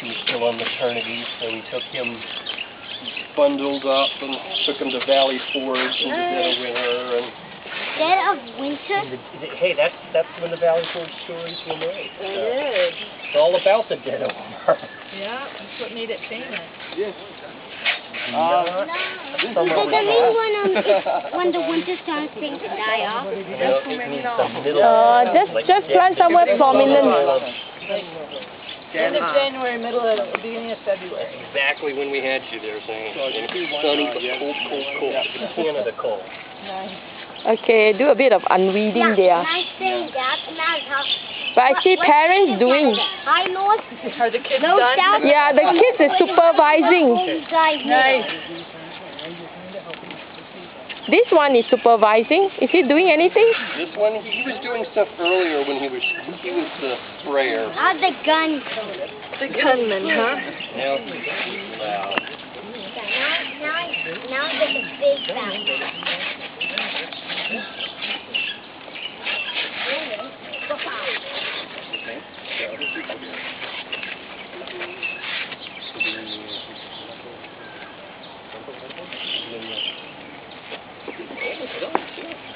He was still on maternity, so we took him bundled up and took him to Valley Forge in the dead of winter. And, Dead of winter? and the, hey, that's that's when the Valley Forge stories were made. It So is. It's all about the dead of winter. Yeah, that's what made it famous. Not Does some that other mean time. when, um, when the winter starts things to die off? You know, it means the middle. Uh, just- like just dead- plant somewhere prominent. End of January, middle of, beginning of February. Exactly when we had you there, saying sunny but cold, cold, cold. It's Canada cold. Nice. Okay, do a bit of unweeding there. Nice thing, Dad. Nice how. But I see parents doing. Hi, North. Are the kids No done? Yeah, the kids are supervising. Nice. This one is supervising. Is he doing anything? This one, he, he was doing stuff earlier when he was he was the sprayer. Ah, the gun. The gunman, huh? Now, now, now, now. Let's go.